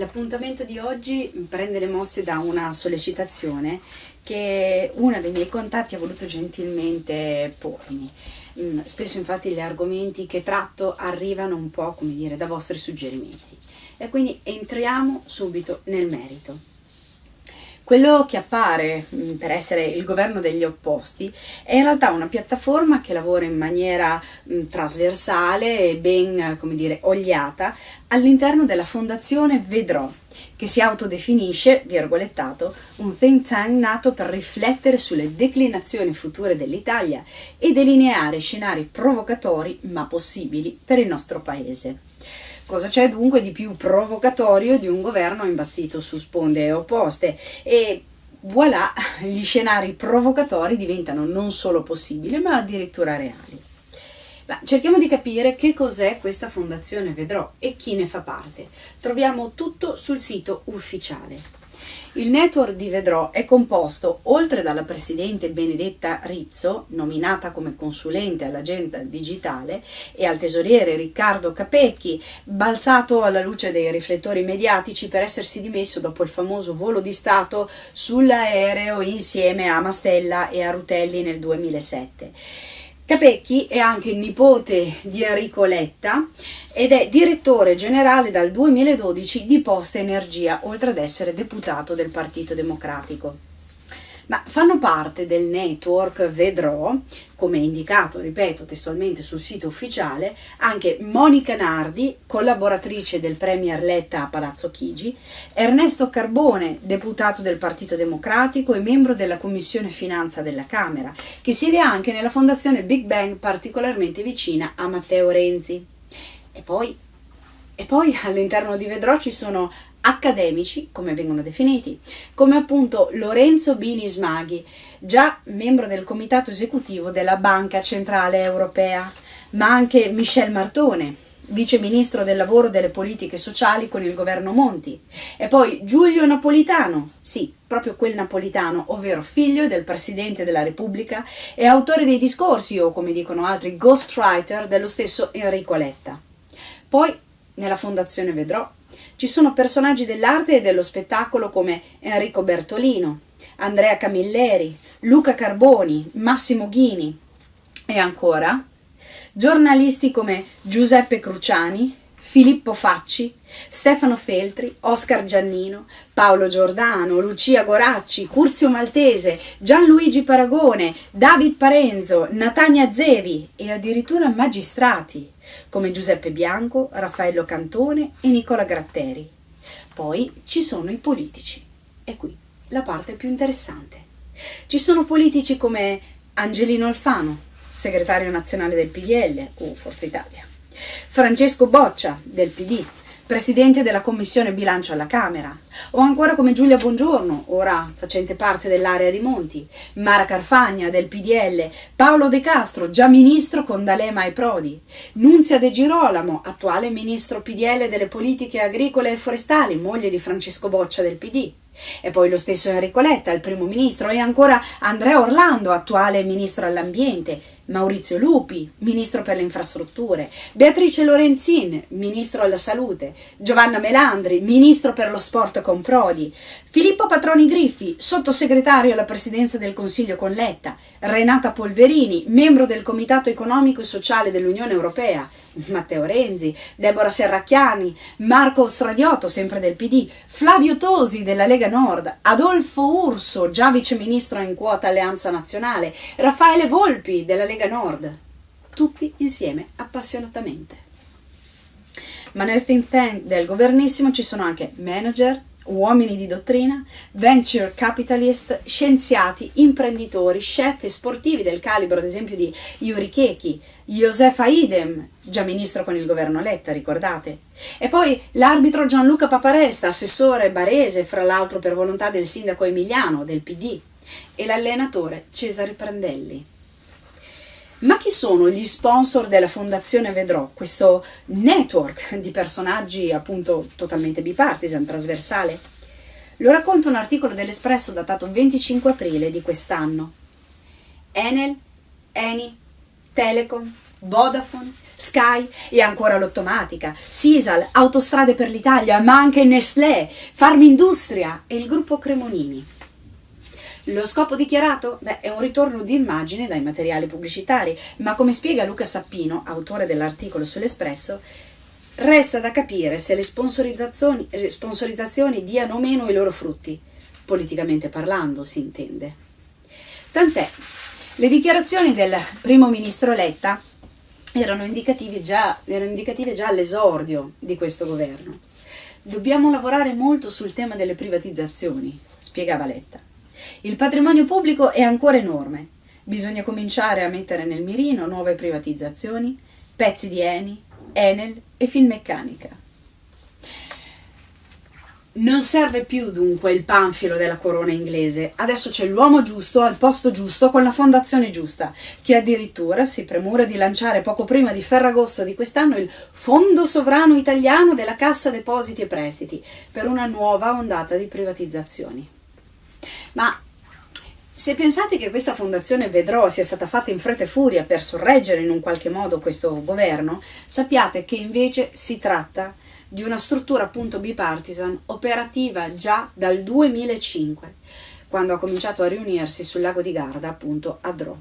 L'appuntamento di oggi prende le mosse da una sollecitazione che uno dei miei contatti ha voluto gentilmente pormi. Mm, spesso infatti gli argomenti che tratto arrivano un po' come dire da vostri suggerimenti e quindi entriamo subito nel merito. Quello che appare mm, per essere il governo degli opposti è in realtà una piattaforma che lavora in maniera mm, trasversale e ben, come dire, ogliata all'interno della fondazione Vedrò, che si autodefinisce, virgolettato, un think tank nato per riflettere sulle declinazioni future dell'Italia e delineare scenari provocatori ma possibili per il nostro paese. Cosa c'è dunque di più provocatorio di un governo imbastito su sponde opposte? E voilà, gli scenari provocatori diventano non solo possibili, ma addirittura reali. Ma cerchiamo di capire che cos'è questa fondazione Vedrò e chi ne fa parte. Troviamo tutto sul sito ufficiale. Il network di Vedrò è composto, oltre dalla presidente Benedetta Rizzo, nominata come consulente all'agenda digitale, e al tesoriere Riccardo Capecchi, balzato alla luce dei riflettori mediatici per essersi dimesso dopo il famoso volo di Stato sull'aereo insieme a Mastella e a Rutelli nel 2007. Capecchi è anche nipote di Enrico Letta ed è direttore generale dal 2012 di Posta Energia, oltre ad essere deputato del Partito Democratico. Ma fanno parte del network Vedrò, come indicato, ripeto, testualmente sul sito ufficiale, anche Monica Nardi, collaboratrice del Premier Letta a Palazzo Chigi, Ernesto Carbone, deputato del Partito Democratico e membro della Commissione Finanza della Camera, che siede anche nella fondazione Big Bang particolarmente vicina a Matteo Renzi. E poi, e poi all'interno di Vedrò ci sono accademici, come vengono definiti, come appunto Lorenzo Bini Smaghi, già membro del comitato esecutivo della Banca Centrale Europea, ma anche Michel Martone, vice ministro del lavoro e delle politiche sociali con il governo Monti, e poi Giulio Napolitano, sì, proprio quel napolitano, ovvero figlio del Presidente della Repubblica e autore dei discorsi, o come dicono altri, ghostwriter dello stesso Enrico Letta. Poi, nella Fondazione Vedrò, ci sono personaggi dell'arte e dello spettacolo come Enrico Bertolino, Andrea Camilleri, Luca Carboni, Massimo Ghini e ancora giornalisti come Giuseppe Cruciani, Filippo Facci, Stefano Feltri, Oscar Giannino, Paolo Giordano, Lucia Goracci, Curzio Maltese, Gianluigi Paragone, David Parenzo, Natania Zevi e addirittura magistrati come Giuseppe Bianco, Raffaello Cantone e Nicola Gratteri. Poi ci sono i politici. E qui la parte più interessante. Ci sono politici come Angelino Alfano, segretario nazionale del PDL o Forza Italia, Francesco Boccia del PD, presidente della commissione bilancio alla Camera, o ancora come Giulia Bongiorno, ora facente parte dell'area di Monti, Mara Carfagna del PDL, Paolo De Castro, già ministro con D'Alema e Prodi, Nunzia De Girolamo, attuale ministro PDL delle politiche agricole e forestali, moglie di Francesco Boccia del PD. E poi lo stesso Enrico Letta, il primo ministro, e ancora Andrea Orlando, attuale ministro all'ambiente, Maurizio Lupi, ministro per le infrastrutture, Beatrice Lorenzin, ministro alla salute, Giovanna Melandri, ministro per lo sport con Prodi, Filippo Patroni Griffi, sottosegretario alla presidenza del Consiglio con Letta, Renata Polverini, membro del Comitato economico e sociale dell'Unione Europea, Matteo Renzi, Deborah Serracchiani, Marco Stradiotto, sempre del PD, Flavio Tosi della Lega Nord, Adolfo Urso, già viceministro in quota Alleanza Nazionale, Raffaele Volpi della Lega Nord. Tutti insieme, appassionatamente. Ma nel think tank del governissimo ci sono anche manager, uomini di dottrina, venture capitalist, scienziati, imprenditori, chef e sportivi del calibro ad esempio di Yuri Keki, Josefa Idem, già ministro con il governo Letta, ricordate? E poi l'arbitro Gianluca Paparesta, assessore barese, fra l'altro per volontà del sindaco Emiliano, del PD, e l'allenatore Cesare Prandelli. Ma chi sono gli sponsor della Fondazione Vedrò, questo network di personaggi appunto totalmente bipartisan, trasversale? Lo racconta un articolo dell'Espresso datato 25 aprile di quest'anno. Enel, Eni, Telecom, Vodafone, Sky e ancora l'Ottomatica, Sisal, Autostrade per l'Italia, ma anche Nestlé, Farmindustria e il gruppo Cremonini. Lo scopo dichiarato? Beh, è un ritorno di immagine dai materiali pubblicitari, ma come spiega Luca Sappino, autore dell'articolo sull'Espresso, resta da capire se le sponsorizzazioni, sponsorizzazioni diano o meno i loro frutti, politicamente parlando si intende. Tant'è, le dichiarazioni del primo ministro Letta erano indicative già, erano indicative già all'esordio di questo governo. Dobbiamo lavorare molto sul tema delle privatizzazioni, spiegava Letta. Il patrimonio pubblico è ancora enorme. Bisogna cominciare a mettere nel mirino nuove privatizzazioni, pezzi di Eni, Enel e Finmeccanica. Non serve più dunque il panfilo della corona inglese, adesso c'è l'uomo giusto al posto giusto con la fondazione giusta, che addirittura si premura di lanciare poco prima di Ferragosto di quest'anno il Fondo Sovrano Italiano della Cassa Depositi e Prestiti per una nuova ondata di privatizzazioni. Ma se pensate che questa fondazione Vedrò sia stata fatta in fretta e furia per sorreggere in un qualche modo questo governo, sappiate che invece si tratta di una struttura appunto bipartisan operativa già dal 2005, quando ha cominciato a riunirsi sul lago di Garda, appunto a Drò.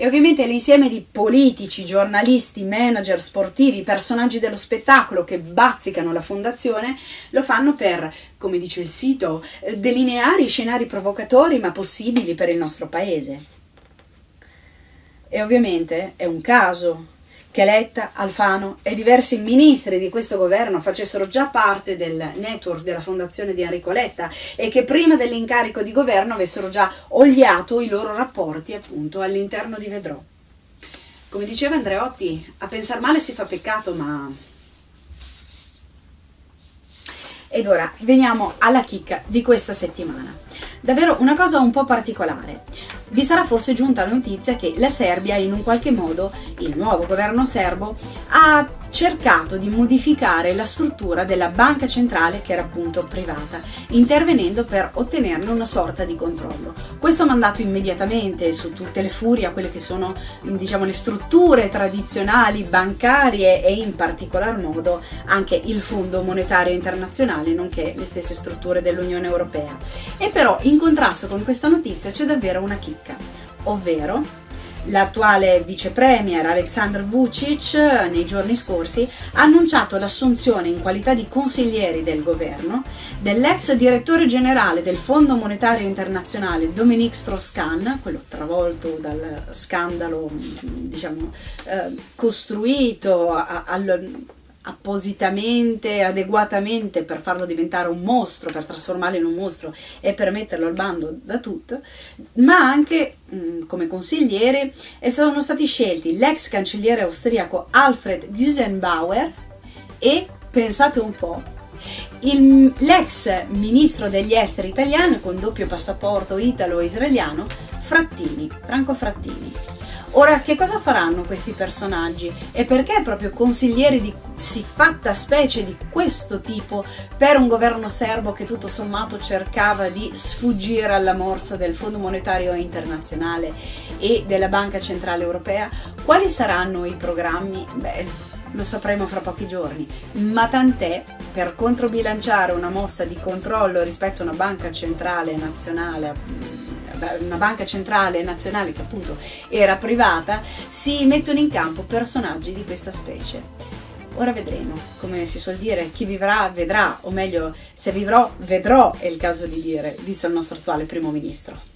E ovviamente l'insieme di politici, giornalisti, manager sportivi, personaggi dello spettacolo che bazzicano la fondazione lo fanno per, come dice il sito, delineare i scenari provocatori ma possibili per il nostro paese. E ovviamente è un caso che Letta, Alfano e diversi ministri di questo governo facessero già parte del network della fondazione di Enrico Letta e che prima dell'incarico di governo avessero già oliato i loro rapporti appunto all'interno di Vedrò. Come diceva Andreotti, a pensar male si fa peccato, ma... Ed ora veniamo alla chicca di questa settimana. Davvero una cosa un po' particolare. Vi sarà forse giunta la notizia che la Serbia in un qualche modo, il nuovo governo serbo, ha cercato di modificare la struttura della banca centrale che era appunto privata, intervenendo per ottenerne una sorta di controllo. Questo ha mandato immediatamente su tutte le furie a quelle che sono diciamo le strutture tradizionali bancarie e in particolar modo anche il Fondo Monetario Internazionale nonché le stesse strutture dell'Unione Europea. E però in contrasto con questa notizia c'è davvero una chicca, ovvero L'attuale vice premier Aleksandr Vucic nei giorni scorsi ha annunciato l'assunzione in qualità di consiglieri del governo dell'ex direttore generale del Fondo Monetario Internazionale Dominique Strauss-Kahn, quello travolto dal scandalo diciamo, eh, costruito al appositamente, adeguatamente per farlo diventare un mostro, per trasformarlo in un mostro e per metterlo al bando da tutto, ma anche mh, mm, come consigliere sono stati scelti l'ex cancelliere austriaco Alfred Gusenbauer e, pensate un po', l'ex ministro degli esteri italiano con doppio passaporto italo-israeliano Frattini, Franco Frattini. Ora, che cosa faranno questi personaggi e perché proprio consiglieri di siffatta specie di questo tipo per un governo serbo che tutto sommato cercava di sfuggire alla morsa del Fondo Monetario Internazionale e della Banca Centrale Europea? Quali saranno i programmi? Beh, lo sapremo fra pochi giorni, ma tant'è per controbilanciare una mossa di controllo rispetto a una banca centrale nazionale una banca centrale nazionale che appunto era privata, si mettono in campo personaggi di questa specie. Ora vedremo, come si suol dire, chi vivrà vedrà, o meglio, se vivrò vedrò, è il caso di dire, disse il nostro attuale primo ministro.